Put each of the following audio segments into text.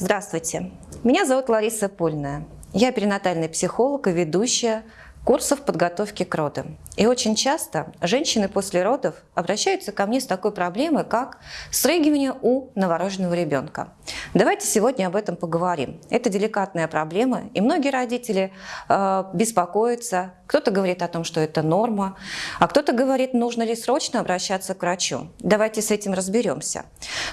Здравствуйте, меня зовут Лариса Польная. Я перинатальный психолог и ведущая курсов подготовки к родам. И очень часто женщины после родов обращаются ко мне с такой проблемой, как срыгивание у новорожденного ребенка. Давайте сегодня об этом поговорим. Это деликатная проблема, и многие родители э, беспокоятся. Кто-то говорит о том, что это норма, а кто-то говорит, нужно ли срочно обращаться к врачу. Давайте с этим разберемся.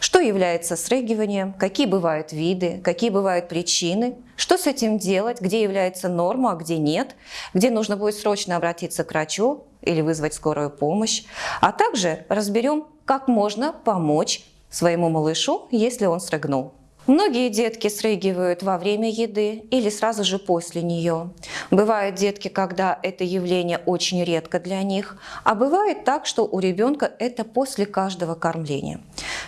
Что является срыгиванием, какие бывают виды, какие бывают причины, что с этим делать, где является норма, а где нет, где нужно будет срочно обратиться к врачу или вызвать скорую помощь, а также разберем, как можно помочь своему малышу, если он срыгнул. Многие детки срыгивают во время еды или сразу же после нее. Бывают детки, когда это явление очень редко для них, а бывает так, что у ребенка это после каждого кормления.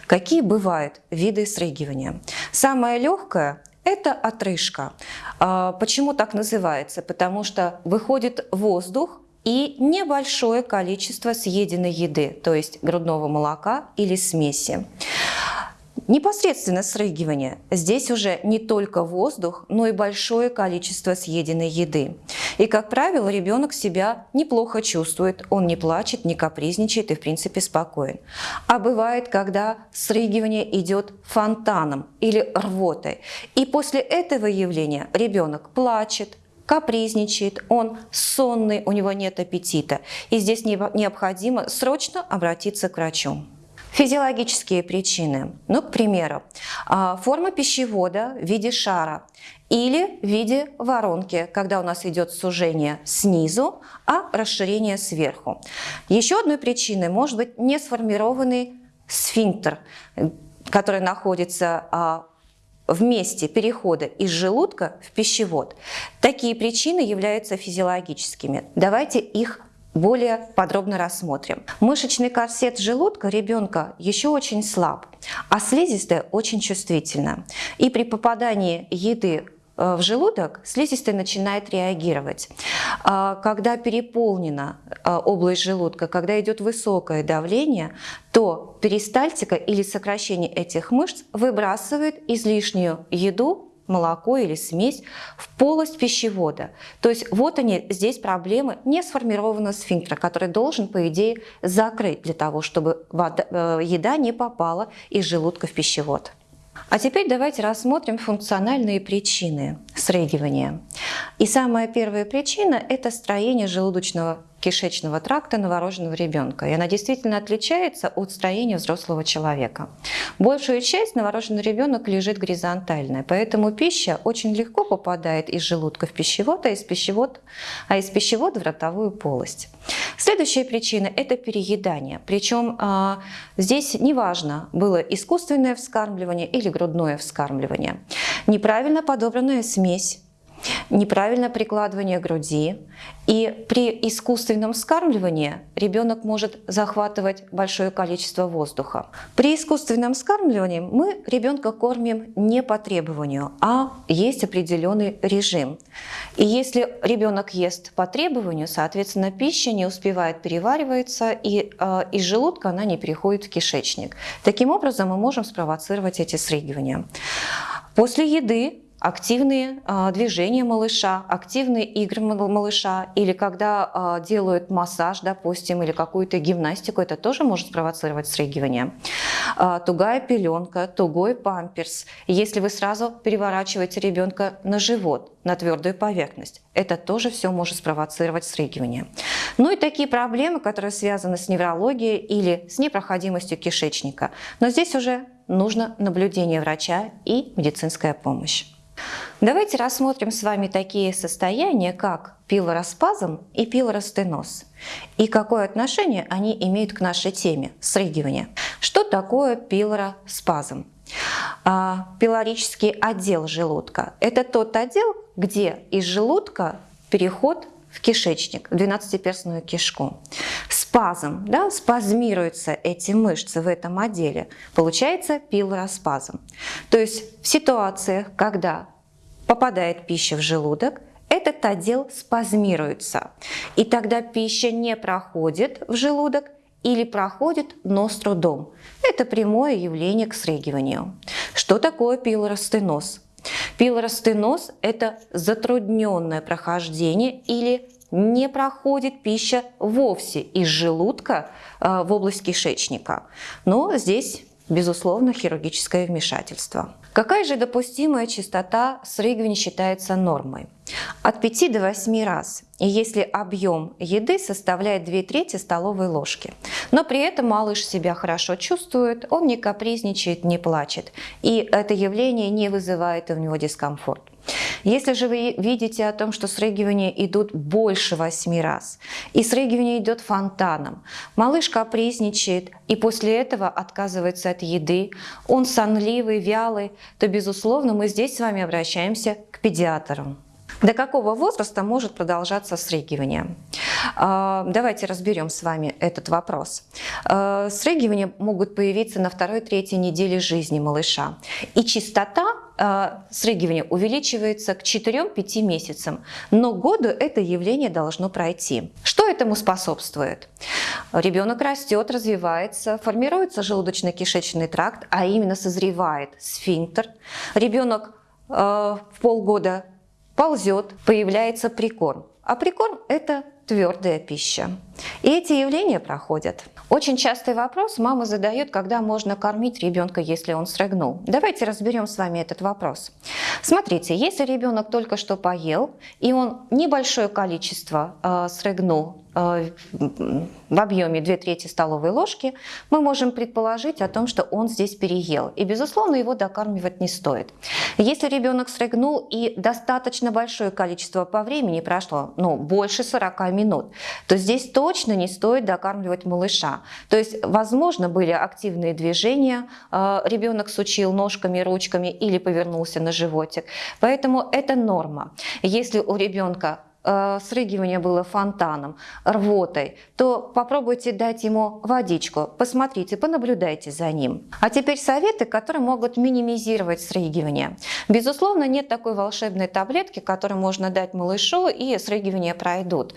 Какие бывают виды срыгивания? Самое легкое это отрыжка. А, почему так называется? Потому что выходит воздух и небольшое количество съеденной еды, то есть грудного молока или смеси. Непосредственно срыгивание. Здесь уже не только воздух, но и большое количество съеденной еды. И, как правило, ребенок себя неплохо чувствует, он не плачет, не капризничает и, в принципе, спокоен. А бывает, когда срыгивание идет фонтаном или рвотой. И после этого явления ребенок плачет, капризничает, он сонный, у него нет аппетита. И здесь необходимо срочно обратиться к врачу. Физиологические причины. Ну, к примеру, а, форма пищевода в виде шара или в виде воронки, когда у нас идет сужение снизу, а расширение сверху. Еще одной причиной может быть не сформированный сфинктер, который находится а, в месте перехода из желудка в пищевод. Такие причины являются физиологическими. Давайте их более подробно рассмотрим. Мышечный корсет желудка ребенка еще очень слаб, а слизистая очень чувствительна. И при попадании еды э, в желудок слизистая начинает реагировать. А, когда переполнена э, область желудка, когда идет высокое давление, то перистальтика или сокращение этих мышц выбрасывает излишнюю еду молоко или смесь в полость пищевода. То есть вот они, здесь проблемы не сформированного сфинктера, который должен, по идее, закрыть для того, чтобы вода, э, еда не попала из желудка в пищевод. А теперь давайте рассмотрим функциональные причины срыгивания. И самая первая причина – это строение желудочного кишечного тракта новорожденного ребенка. И она действительно отличается от строения взрослого человека. Большую часть новорожденный ребенок лежит горизонтально, поэтому пища очень легко попадает из желудка в пищевод, а из пищевода, а из пищевода в ротовую полость. Следующая причина – это переедание. Причем а, здесь неважно, было искусственное вскармливание или грудное вскармливание. Неправильно подобранная смесь неправильное прикладывание груди. И при искусственном вскармливании ребенок может захватывать большое количество воздуха. При искусственном вскармливании мы ребенка кормим не по требованию, а есть определенный режим. И если ребенок ест по требованию, соответственно, пища не успевает перевариваться, и э, из желудка она не переходит в кишечник. Таким образом, мы можем спровоцировать эти срыгивания. После еды активные а, движения малыша, активные игры малыша, или когда а, делают массаж, допустим, или какую-то гимнастику, это тоже может спровоцировать срыгивание. А, тугая пеленка, тугой памперс. Если вы сразу переворачиваете ребенка на живот, на твердую поверхность, это тоже все может спровоцировать срыгивание. Ну и такие проблемы, которые связаны с неврологией или с непроходимостью кишечника. Но здесь уже нужно наблюдение врача и медицинская помощь. Давайте рассмотрим с вами такие состояния, как пилороспазм и пилоростеноз, и какое отношение они имеют к нашей теме – срыгивание. Что такое пилороспазм? А, пилорический отдел желудка – это тот отдел, где из желудка переход в кишечник, в двенадцатиперстную кишку. Спазм, да, спазмируются эти мышцы в этом отделе, получается пилороспазм. То есть в ситуациях, когда попадает пища в желудок, этот отдел спазмируется. И тогда пища не проходит в желудок, или проходит, но с трудом. Это прямое явление к срыгиванию. Что такое пилоростеноз? Пилоростеноз – это затрудненное прохождение или не проходит пища вовсе из желудка э, в область кишечника. Но здесь, безусловно, хирургическое вмешательство. Какая же допустимая частота срыгивания считается нормой? От 5 до 8 раз, и если объем еды составляет 2 трети столовой ложки. Но при этом малыш себя хорошо чувствует, он не капризничает, не плачет, и это явление не вызывает у него дискомфорт. Если же вы видите о том, что срыгивания идут больше 8 раз, и срыгивание идет фонтаном, малыш капризничает и после этого отказывается от еды, он сонливый, вялый, то, безусловно, мы здесь с вами обращаемся к педиатру. До какого возраста может продолжаться срыгивание? А, давайте разберем с вами этот вопрос. А, срыгивания могут появиться на второй-третьей неделе жизни малыша. И частота а, срыгивания увеличивается к 4-5 месяцам. Но году это явление должно пройти. Что этому способствует? Ребенок растет, развивается, формируется желудочно-кишечный тракт, а именно созревает сфинктер. Ребенок в полгода ползет, появляется прикорм. А прикорм – это твердая пища. И эти явления проходят. Очень частый вопрос мама задает, когда можно кормить ребенка, если он срыгнул. Давайте разберем с вами этот вопрос. Смотрите, если ребенок только что поел, и он небольшое количество э, срыгнул в объеме 2 трети столовой ложки, мы можем предположить о том, что он здесь переел. И, безусловно, его докармливать не стоит. Если ребенок срыгнул и достаточно большое количество по времени прошло, ну, больше 40 минут, то здесь точно не стоит докармливать малыша. То есть, возможно, были активные движения, э, ребенок сучил ножками, ручками или повернулся на животик. Поэтому это норма. Если у ребенка э, срыгивание было фонтаном, рвотой, то попробуйте дать ему водичку, посмотрите, понаблюдайте за ним. А теперь советы, которые могут минимизировать срыгивание. Безусловно, нет такой волшебной таблетки, которую можно дать малышу и срыгивания пройдут.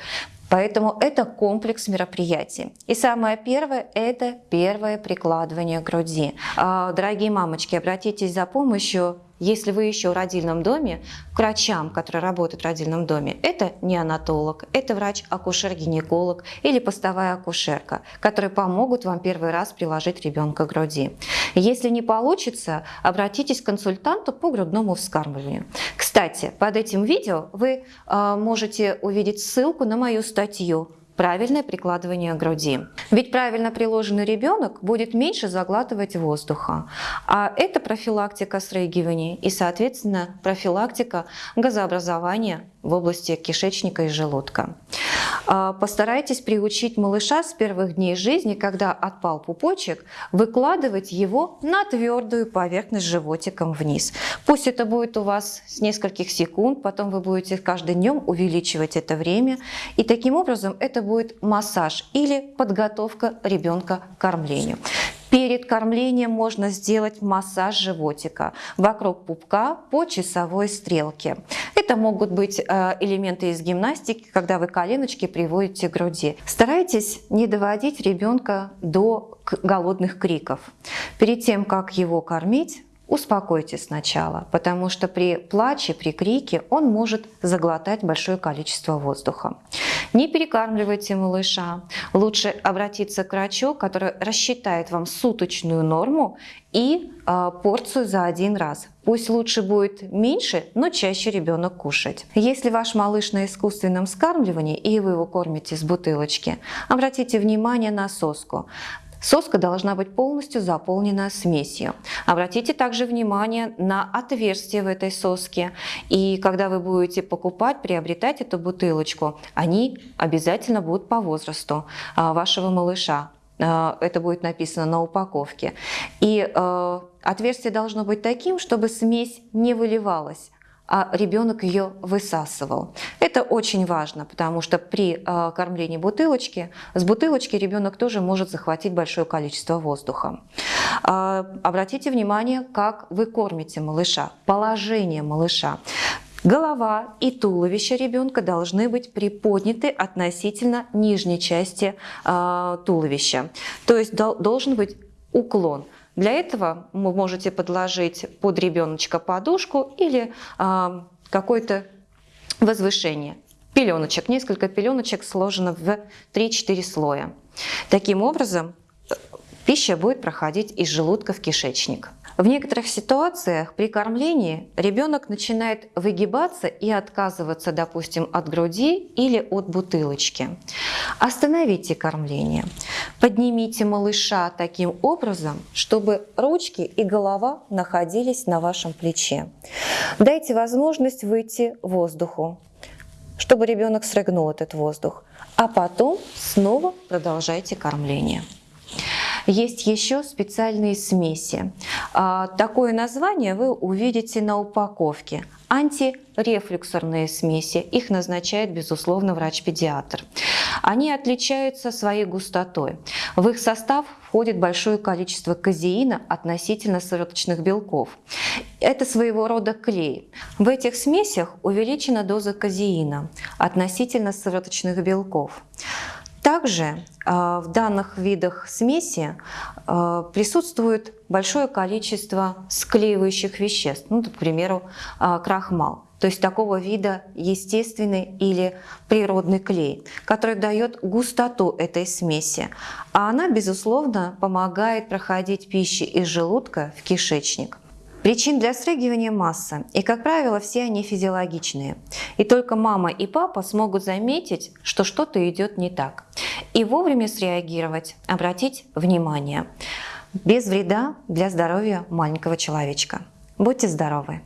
Поэтому это комплекс мероприятий. И самое первое – это первое прикладывание груди. А, дорогие мамочки, обратитесь за помощью если вы еще в родильном доме, к врачам, которые работают в родильном доме, это неонатолог, это врач-акушер-гинеколог или постовая акушерка, которые помогут вам первый раз приложить ребенка к груди. Если не получится, обратитесь к консультанту по грудному вскармливанию. Кстати, под этим видео вы э, можете увидеть ссылку на мою статью правильное прикладывание груди. Ведь правильно приложенный ребенок будет меньше заглатывать воздуха. А это профилактика срыгивания и, соответственно, профилактика газообразования в области кишечника и желудка. А, постарайтесь приучить малыша с первых дней жизни, когда отпал пупочек, выкладывать его на твердую поверхность животиком вниз. Пусть это будет у вас с нескольких секунд, потом вы будете каждый днем увеличивать это время. И таким образом это будет массаж или подготовка ребенка к кормлению. Перед кормлением можно сделать массаж животика вокруг пупка по часовой стрелке. Это могут быть э, элементы из гимнастики, когда вы коленочки приводите к груди. Старайтесь не доводить ребенка до голодных криков. Перед тем, как его кормить, успокойте сначала, потому что при плаче, при крике он может заглотать большое количество воздуха. Не перекармливайте малыша. Лучше обратиться к врачу, который рассчитает вам суточную норму и э, порцию за один раз. Пусть лучше будет меньше, но чаще ребенок кушать. Если ваш малыш на искусственном скармливании и вы его кормите с бутылочки, обратите внимание на соску. Соска должна быть полностью заполнена смесью. Обратите также внимание на отверстие в этой соске. И когда вы будете покупать, приобретать эту бутылочку, они обязательно будут по возрасту а, вашего малыша. А, это будет написано на упаковке. И а, отверстие должно быть таким, чтобы смесь не выливалась а ребенок ее высасывал. Это очень важно, потому что при а, кормлении бутылочки, с бутылочки ребенок тоже может захватить большое количество воздуха. А, обратите внимание, как вы кормите малыша, положение малыша. Голова и туловище ребенка должны быть приподняты относительно нижней части э, туловища. То есть дол должен быть уклон. Для этого вы можете подложить под ребеночка подушку или э, какое-то возвышение. Пеленочек, несколько пеленочек сложено в 3-4 слоя. Таким образом, пища будет проходить из желудка в кишечник. В некоторых ситуациях при кормлении ребенок начинает выгибаться и отказываться, допустим, от груди или от бутылочки. Остановите кормление. Поднимите малыша таким образом, чтобы ручки и голова находились на вашем плече. Дайте возможность выйти воздуху, чтобы ребенок срыгнул этот воздух. А потом снова продолжайте кормление. Есть еще специальные смеси. А, такое название вы увидите на упаковке. Антирефлюксорные смеси. Их назначает, безусловно, врач-педиатр. Они отличаются своей густотой. В их состав входит большое количество казеина относительно сывороточных белков. Это своего рода клей. В этих смесях увеличена доза казеина относительно сывороточных белков. Также а, в данных видах смеси а, присутствует большое количество склеивающих веществ, ну, к примеру, а, крахмал. То есть такого вида естественный или природный клей, который дает густоту этой смеси. А она, безусловно, помогает проходить пищи из желудка в кишечник. Причин для срыгивания масса, и, как правило, все они физиологичные. И только мама и папа смогут заметить, что что-то идет не так. И вовремя среагировать, обратить внимание. Без вреда для здоровья маленького человечка. Будьте здоровы!